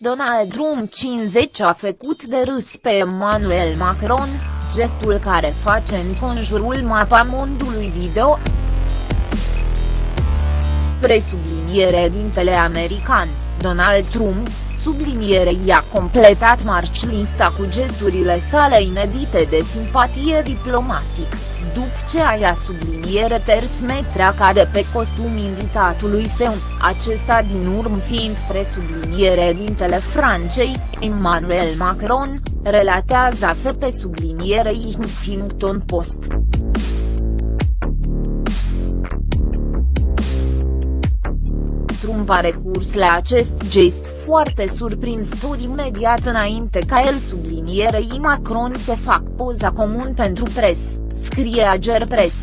Donald Trump 50 a făcut de râs pe Emmanuel Macron, gestul care face în conjurul mapamondului video. Presubliniere dintele american, Donald Trump, subliniere i-a completat marci lista cu gesturile sale inedite de simpatie diplomatic, după ce aia subliniere ters metreaca de pe costum invitatului său, acesta din urmă fiind presubliniere dintele Francei, Emmanuel Macron, relatează AFP sublinierei Huffington Post. Trump a recurs la acest gest foarte surprinzător imediat înainte ca el sublinierei Macron să fac poza comun pentru pres, scrie Ager Press.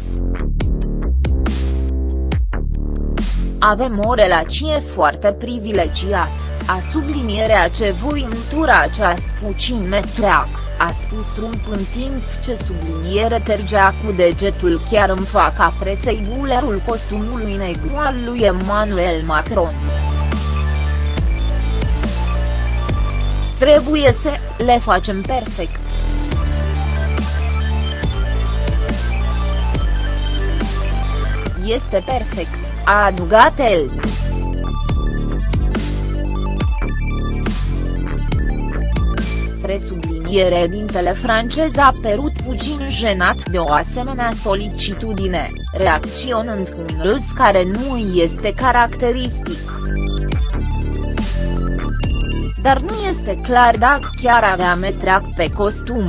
Avem o relație foarte privilegiat, a sublinierea ce voi întura această puțin metreac, a spus Trump în timp ce subliniere tergea cu degetul chiar în faca presei bulerul costumului negru al lui Emmanuel Macron. Trebuie să le facem perfect. Este perfect, a adugat el. Presubliniere dintele francez a părut puțin jenat de o asemenea solicitudine, reacționând cu un râs care nu este caracteristic. Dar nu este clar dacă chiar avea metreac pe costum.